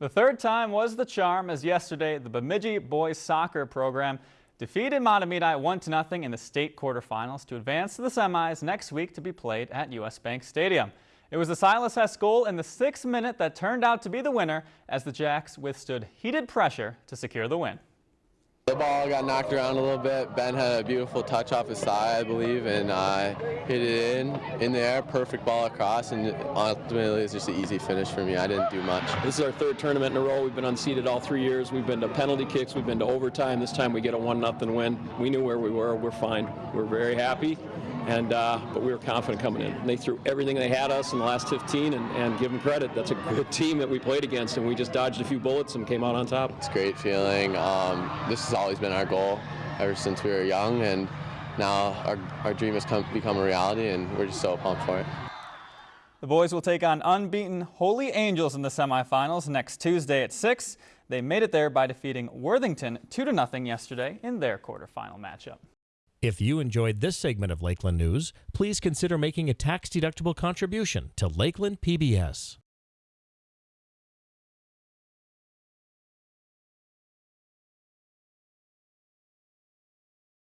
The third time was the charm as yesterday the Bemidji boys soccer program defeated Mahtomedi 1-0 in the state quarterfinals to advance to the semis next week to be played at U.S. Bank Stadium. It was the Silas Hess goal in the sixth minute that turned out to be the winner as the Jacks withstood heated pressure to secure the win. Ball got knocked around a little bit. Ben had a beautiful touch off his thigh, I believe, and uh, hit it in, in the air, perfect ball across, and ultimately it's just an easy finish for me. I didn't do much. This is our third tournament in a row. We've been unseated all three years. We've been to penalty kicks. We've been to overtime. This time we get a one nothing win. We knew where we were. We're fine. We're very happy, and uh, but we were confident coming in. And they threw everything they had us in the last 15, and, and give them credit. That's a good team that we played against, and we just dodged a few bullets and came out on top. It's a great feeling. Um, this has always been our goal ever since we were young, and now our, our dream has come, become a reality, and we're just so pumped for it. The boys will take on unbeaten Holy Angels in the semifinals next Tuesday at 6. They made it there by defeating Worthington 2-0 yesterday in their quarterfinal matchup. If you enjoyed this segment of Lakeland News, please consider making a tax-deductible contribution to Lakeland PBS.